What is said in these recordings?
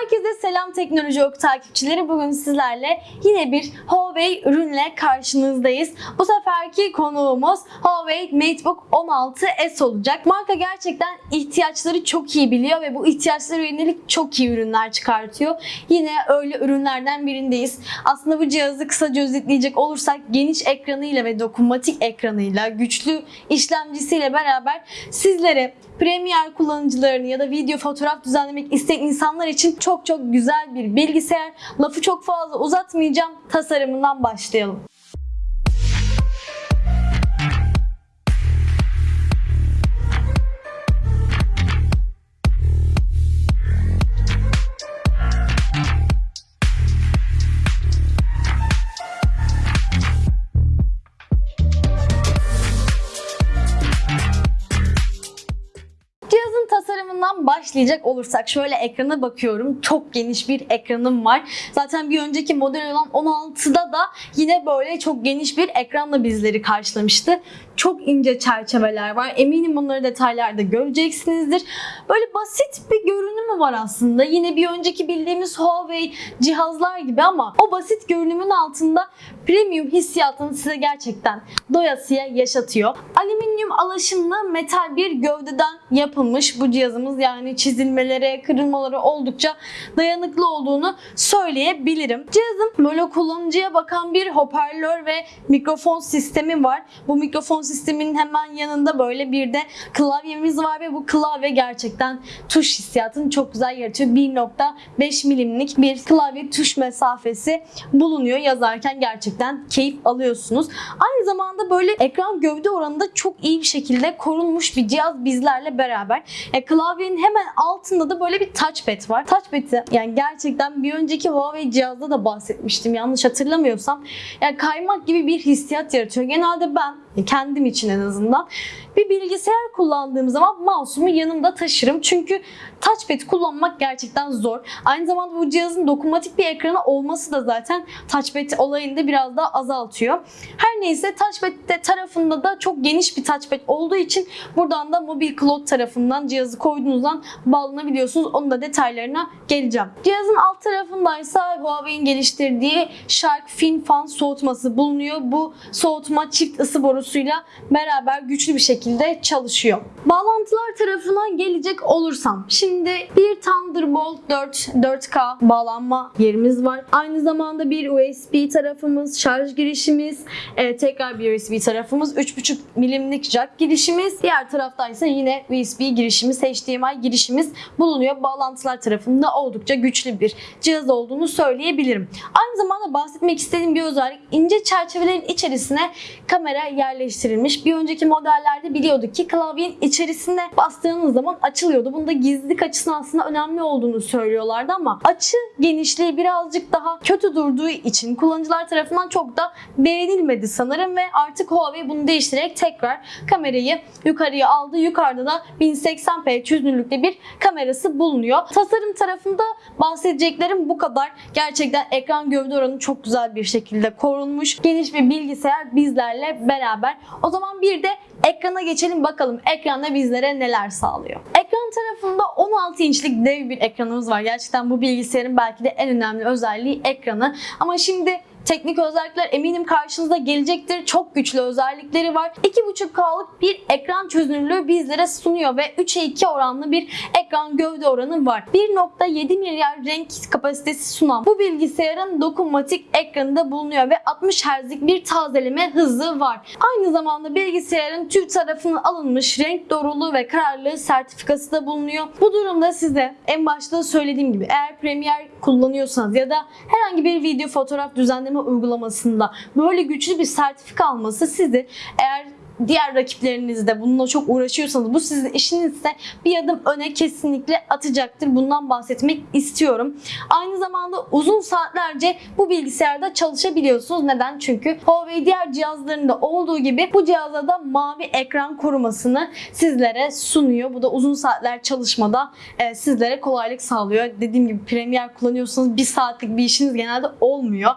Herkese selam teknoloji oku takipçileri. Bugün sizlerle yine bir Huawei ürünle karşınızdayız. Bu seferki konuğumuz Huawei MateBook 16S olacak. Marka gerçekten ihtiyaçları çok iyi biliyor ve bu ihtiyaçlara yönelik çok iyi ürünler çıkartıyor. Yine öyle ürünlerden birindeyiz. Aslında bu cihazı kısaca özetleyecek olursak geniş ekranıyla ve dokunmatik ekranıyla, güçlü işlemcisiyle beraber sizlere Premiere kullanıcılarını ya da video fotoğraf düzenlemek isteyen insanlar için çok çok güzel bir bilgisayar. Lafı çok fazla uzatmayacağım. Tasarımından başlayalım. Başlayacak olursak şöyle ekrana bakıyorum. Çok geniş bir ekranım var. Zaten bir önceki model olan 16'da da yine böyle çok geniş bir ekranla bizleri karşılamıştı. Çok ince çerçeveler var. Eminim bunları detaylarda göreceksinizdir. Böyle basit bir görünümü var aslında. Yine bir önceki bildiğimiz Huawei cihazlar gibi ama o basit görünümün altında premium hissiyatını size gerçekten doyasıya yaşatıyor. Alüminyum alaşımlı metal bir gövdeden yapılmış bu cihazımız yani çizilmelere, kırılmalara oldukça dayanıklı olduğunu söyleyebilirim. Cihazın böyle kullanıcıya bakan bir hoparlör ve mikrofon sistemi var. Bu mikrofon sisteminin hemen yanında böyle bir de klavyemiz var ve bu klavye gerçekten tuş hissiyatını çok güzel yaratıyor. 1.5 milimlik bir klavye tuş mesafesi bulunuyor. Yazarken gerçekten keyif alıyorsunuz. Aynı zamanda böyle ekran gövde oranında çok iyi bir şekilde korunmuş bir cihaz bizlerle beraber. E, klavyenin hemen altında da böyle bir touchpad var. Touchpad'i yani gerçekten bir önceki Huawei cihazda da bahsetmiştim yanlış hatırlamıyorsam. Yani kaymak gibi bir hissiyat yaratıyor. Genelde ben kendim için en azından bir bilgisayar kullandığım zaman mouse'umu yanımda taşırım. Çünkü touchpad kullanmak gerçekten zor. Aynı zamanda bu cihazın dokunmatik bir ekranı olması da zaten touchpad olayını da biraz daha azaltıyor. Her neyse touchpad tarafında da çok geniş bir touchpad olduğu için buradan da Mobil Cloud tarafından cihazı koyduğunuzdan bağlanabiliyorsunuz. Onun da detaylarına geleceğim. Cihazın alt tarafındaysa Huawei'in geliştirdiği Shark FinFan soğutması bulunuyor. Bu soğutma çift ısı borusuyla beraber güçlü bir şekilde çalışıyor. Bağlantılar tarafına gelecek olursam şimdi bir Thunderbolt 4 4K bağlanma yerimiz var. Aynı zamanda bir USB tarafımız, şarj girişimiz, e, tekrar bir USB tarafımız, 3.5 milimlik jack girişimiz. Diğer taraftaysa yine USB girişimiz, HDMI girişimiz bulunuyor. Bağlantılar tarafında oldukça güçlü bir cihaz olduğunu söyleyebilirim. Aynı zamanda bahsetmek istediğim bir özellik ince çerçevelerin içerisine kamera yerleştirilmiş. Bir önceki modellerde biliyorduk ki klavyenin içerisine bastığınız zaman açılıyordu. Bunda gizlilik açısından aslında önemli olduğunu söylüyorlardı ama açı genişliği birazcık daha kötü durduğu için kullanıcılar tarafından çok da beğenilmedi sanırım ve artık Huawei bunu değiştirerek tekrar kamerayı yukarıya aldı. Yukarıda da 1080p çözünürlükte bir kamerası bulunuyor. Tasarım tarafında bahsedeceklerim bu kadar. Gerçekten ekran gövde oranı çok güzel bir şekilde korunmuş. Geniş bir bilgisayar bizlerle beraber. O zaman bir de ekrana geçelim bakalım ekranda bizlere neler sağlıyor. Ekran tarafında 16 inçlik dev bir ekranımız var. Gerçekten bu bilgisayarın belki de en önemli özelliği ekranı. Ama şimdi Teknik özellikler eminim karşınıza gelecektir. Çok güçlü özellikleri var. 2.5K'lık bir ekran çözünürlüğü bizlere sunuyor ve 3'e 2 oranlı bir ekran gövde oranı var. 1.7 milyar renk kapasitesi sunan bu bilgisayarın dokunmatik ekranında bulunuyor ve 60 Hz'lik bir tazeleme hızı var. Aynı zamanda bilgisayarın TÜV tarafından alınmış renk doğruluğu ve kararlılığı sertifikası da bulunuyor. Bu durumda size en başta söylediğim gibi eğer Premiere kullanıyorsanız ya da herhangi bir video fotoğraf düzenleme uygulamasında böyle güçlü bir sertifika alması sizi eğer diğer rakiplerinizde bununla çok uğraşıyorsanız bu sizin işinizse bir adım öne kesinlikle atacaktır. Bundan bahsetmek istiyorum. Aynı zamanda uzun saatlerce bu bilgisayarda çalışabiliyorsunuz. Neden? Çünkü Huawei diğer cihazlarında olduğu gibi bu cihazda da mavi ekran korumasını sizlere sunuyor. Bu da uzun saatler çalışmada e, sizlere kolaylık sağlıyor. Dediğim gibi Premiere kullanıyorsanız bir saatlik bir işiniz genelde olmuyor.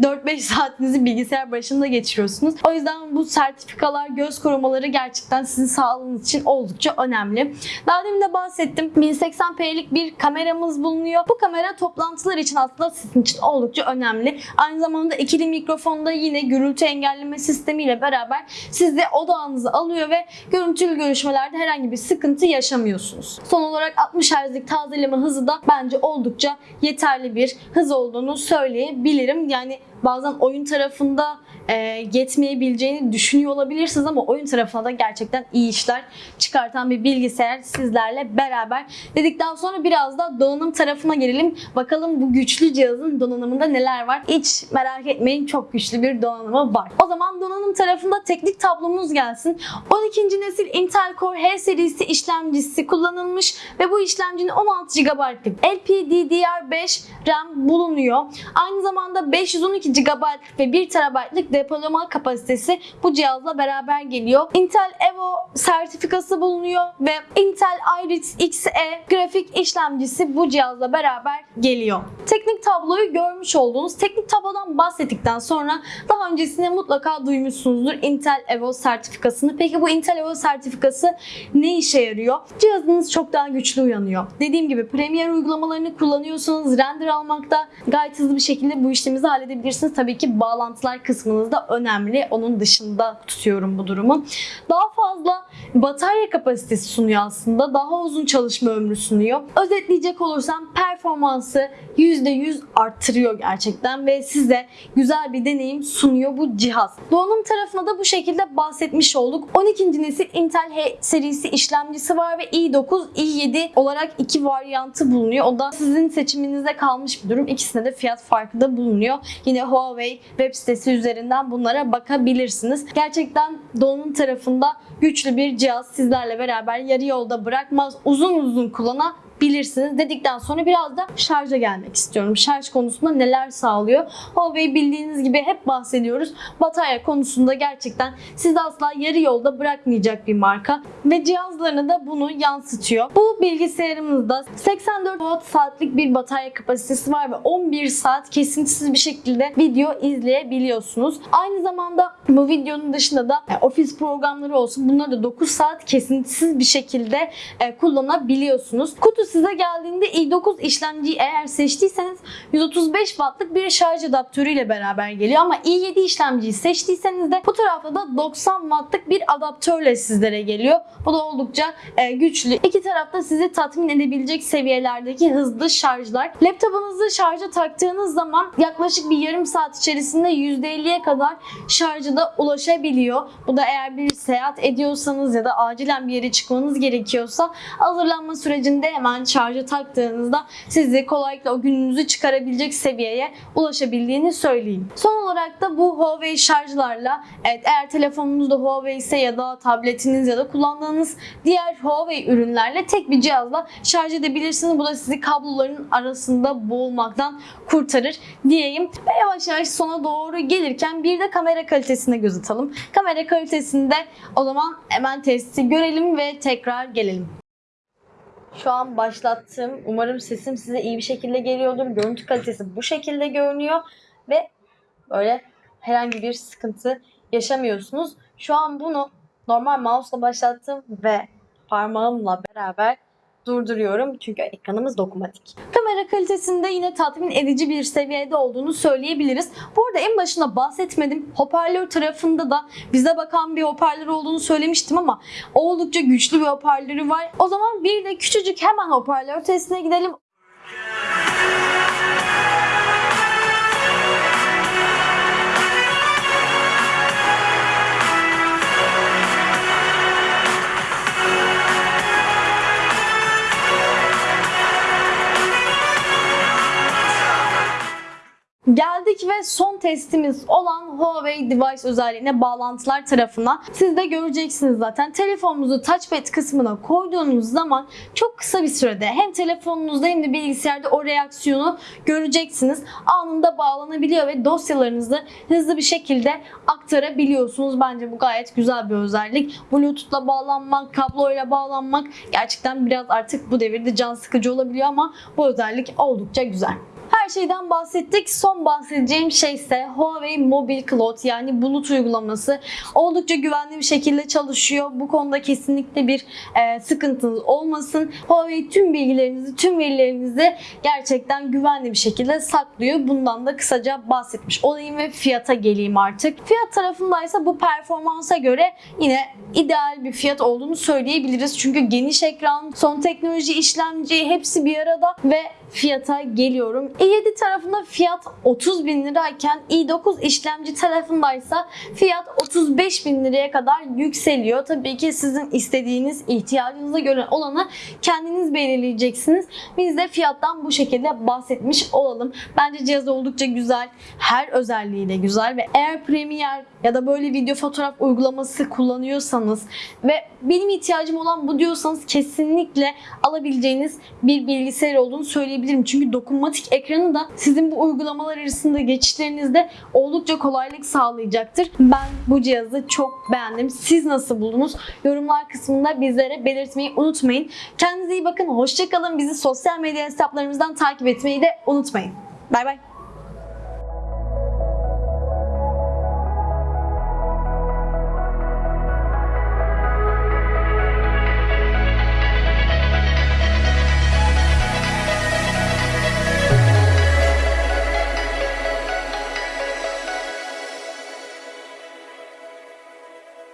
4-5 saatinizi bilgisayar başında geçiriyorsunuz. O yüzden bu sertifikalar göz göz korumaları gerçekten sizin sağlığınız için oldukça önemli. Daha demin de bahsettim. 1080p'lik bir kameramız bulunuyor. Bu kamera toplantılar için aslında sizin için oldukça önemli. Aynı zamanda ikili mikrofonda yine gürültü engelleme sistemiyle beraber sizi odağınızı alıyor ve görüntülü görüşmelerde herhangi bir sıkıntı yaşamıyorsunuz. Son olarak 60 Hz'lik tazeleme hızı da bence oldukça yeterli bir hız olduğunu söyleyebilirim. Yani bazen oyun tarafında e, yetmeyebileceğini düşünüyor olabilirsiniz ama oyun tarafına da gerçekten iyi işler çıkartan bir bilgisayar sizlerle beraber. Dedikten sonra biraz da donanım tarafına gelelim. Bakalım bu güçlü cihazın donanımında neler var. Hiç merak etmeyin çok güçlü bir donanımı var. O zaman donanım tarafında teknik tablomuz gelsin. 12. nesil Intel Core H serisi işlemcisi kullanılmış ve bu işlemcinin 16 GB'lık LPDDR5 RAM bulunuyor. Aynı zamanda 512 GB ve 1 TB'lık depolama kapasitesi bu cihazla beraber geliyor. Intel Evo sertifikası bulunuyor ve Intel Iris Xe grafik işlemcisi bu cihazla beraber geliyor. Teknik tabloyu görmüş olduğunuz teknik tablodan bahsettikten sonra daha öncesinde mutlaka duymuşsunuzdur Intel Evo sertifikasını. Peki bu Intel Evo sertifikası ne işe yarıyor? Cihazınız çok daha güçlü uyanıyor. Dediğim gibi Premiere uygulamalarını kullanıyorsanız render almakta gayet hızlı bir şekilde bu işleminizi halledebilirsiniz. Tabii ki bağlantılar kısmınız da önemli. Onun dışında tutuyorum bu durumu. Daha fazla batarya kapasitesi sunuyor aslında. Daha uzun çalışma ömrü sunuyor. Özetleyecek olursam performansı %100 arttırıyor gerçekten ve size güzel bir deneyim sunuyor bu cihaz. Donanım tarafına da bu şekilde bahsetmiş olduk. 12. nesil Intel H serisi işlemcisi var ve i9, i7 olarak iki varyantı bulunuyor. O da sizin seçiminize kalmış bir durum. İkisinde de fiyat farkı da bulunuyor. Yine Huawei web sitesi üzerinden bunlara bakabilirsiniz. Gerçekten donanım tarafında güçlü bir cihaz sizlerle beraber yarı yolda bırakmaz. Uzun uzun kullanabilirsiniz dedikten sonra biraz da şarja gelmek istiyorum. Şarj konusunda neler sağlıyor? Huawei bildiğiniz gibi hep bahsediyoruz. Batarya konusunda gerçekten sizi asla yarı yolda bırakmayacak bir marka ve cihazlarına da bunu yansıtıyor. Bu bilgisayarımızda 84 watt saatlik bir batarya kapasitesi var ve 11 saat kesintisiz bir şekilde video izleyebiliyorsunuz. Aynı zamanda bu videonun dışında da e, ofis programları olsun bunları da 9 saat kesintisiz bir şekilde e, kullanabiliyorsunuz. Kutu size geldiğinde i9 işlemciyi eğer seçtiyseniz 135 wattlık bir şarj adaptörü ile beraber geliyor ama i7 işlemciyi seçtiyseniz de bu tarafta da 90 wattlık bir adaptörle sizlere geliyor. Bu da oldukça e, güçlü. İki tarafta sizi tatmin edebilecek seviyelerdeki hızlı şarjlar. Laptopunuzu şarja taktığınız zaman yaklaşık bir yarım saat içerisinde %50'ye kadar şarjı da ulaşabiliyor. Bu da eğer bir seyahat ediyorsanız ya da acilen bir yere çıkmanız gerekiyorsa hazırlanma sürecinde hemen şarja taktığınızda sizi kolaylıkla o gününüzü çıkarabilecek seviyeye ulaşabildiğini söyleyeyim. Son olarak da bu Huawei şarjlarla evet eğer telefonunuz da Huawei ise ya da tabletiniz ya da kullandığınız diğer Huawei ürünlerle tek bir cihazla şarj edebilirsiniz. Bu da sizi kabloların arasında boğulmaktan kurtarır diyeyim. Ve yavaş yavaş sona doğru gelirken bir de kamera kalitesine göz atalım. Kamera kalitesinde o zaman hemen testi görelim ve tekrar gelelim. Şu an başlattım. Umarım sesim size iyi bir şekilde geliyordur. Görüntü kalitesi bu şekilde görünüyor ve böyle herhangi bir sıkıntı yaşamıyorsunuz. Şu an bunu normal mouse'la başlattım ve parmağımla beraber durduruyorum çünkü ekranımız dokunmatik. Kamera kalitesinde yine tatmin edici bir seviyede olduğunu söyleyebiliriz. Bu arada en başında bahsetmedim. Hoparlör tarafında da bize bakan bir hoparlör olduğunu söylemiştim ama oldukça güçlü bir hoparlörü var. O zaman bir de küçücük hemen hoparlör testine gidelim. Geldik ve son testimiz olan Huawei Device özelliğine bağlantılar tarafına. Siz de göreceksiniz zaten. Telefonunuzu touchpad kısmına koyduğunuz zaman çok kısa bir sürede hem telefonunuzda hem de bilgisayarda o reaksiyonu göreceksiniz. Anında bağlanabiliyor ve dosyalarınızı hızlı bir şekilde aktarabiliyorsunuz. Bence bu gayet güzel bir özellik. Bluetooth'la bağlanmak, kabloyla bağlanmak gerçekten biraz artık bu devirde can sıkıcı olabiliyor ama bu özellik oldukça güzel. Her şeyden bahsettik. Son bahsedeceğim şey ise Huawei Mobile Cloud yani bulut uygulaması. Oldukça güvenli bir şekilde çalışıyor. Bu konuda kesinlikle bir e, sıkıntınız olmasın. Huawei tüm bilgilerinizi, tüm verilerinizi gerçekten güvenli bir şekilde saklıyor. Bundan da kısaca bahsetmiş olayım ve fiyata geleyim artık. Fiyat tarafındaysa bu performansa göre yine ideal bir fiyat olduğunu söyleyebiliriz. Çünkü geniş ekran, son teknoloji işlemci hepsi bir arada ve fiyata geliyorum. i7 tarafında fiyat 30 bin lirayken i9 işlemci tarafındaysa fiyat 35 bin liraya kadar yükseliyor. Tabii ki sizin istediğiniz ihtiyacınıza göre olanı kendiniz belirleyeceksiniz. Biz de fiyattan bu şekilde bahsetmiş olalım. Bence cihaz oldukça güzel. Her özelliğiyle güzel ve eğer Premiere ya da böyle video fotoğraf uygulaması kullanıyorsanız ve benim ihtiyacım olan bu diyorsanız kesinlikle alabileceğiniz bir bilgisayar olduğunu söyleyebilirim. Çünkü dokunmatik ekranı da sizin bu uygulamalar arasında geçişlerinizde oldukça kolaylık sağlayacaktır. Ben bu cihazı çok beğendim. Siz nasıl buldunuz? Yorumlar kısmında bizlere belirtmeyi unutmayın. Kendinize iyi bakın. Hoşçakalın. Bizi sosyal medya hesaplarımızdan takip etmeyi de unutmayın. Bay bay.